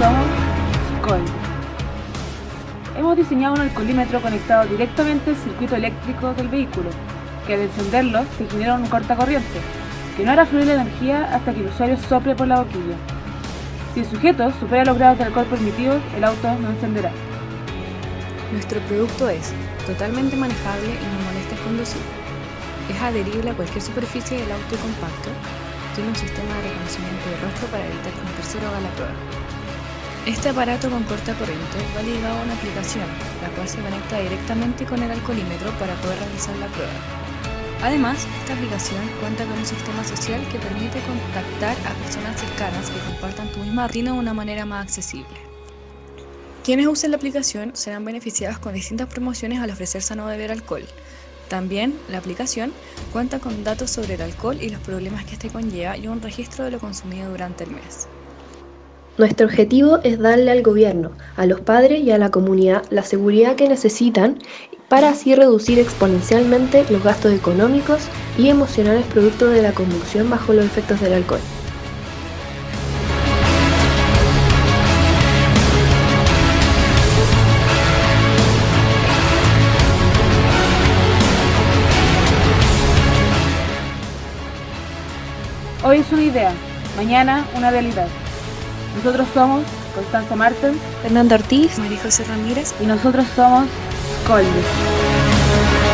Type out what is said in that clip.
somos SCOL. Hemos diseñado un alcoholímetro conectado directamente al circuito eléctrico del vehículo, que al encenderlo se genera un cortacorriente, que no hará fluir la energía hasta que el usuario sople por la boquilla. Si el sujeto supera los grados de alcohol permitidos, el auto no encenderá. Nuestro producto es totalmente manejable y no molesta conducir. Es adherible a cualquier superficie del auto compacto. Tiene un sistema de reconocimiento de rostro para evitar que un tercero haga la prueba. Este aparato con corta corriente va ligado a una aplicación, la cual se conecta directamente con el alcoholímetro para poder realizar la prueba. Además, esta aplicación cuenta con un sistema social que permite contactar a personas cercanas que compartan tu misma rutina de una manera más accesible. Quienes usen la aplicación serán beneficiados con distintas promociones al ofrecerse a no beber alcohol. También, la aplicación cuenta con datos sobre el alcohol y los problemas que este conlleva y un registro de lo consumido durante el mes. Nuestro objetivo es darle al gobierno, a los padres y a la comunidad la seguridad que necesitan para así reducir exponencialmente los gastos económicos y emocionales producto de la conducción bajo los efectos del alcohol. Hoy es una idea, mañana una realidad. Nosotros somos Constanza Martens Fernando Ortiz, María José Ramírez y nosotros somos Colby.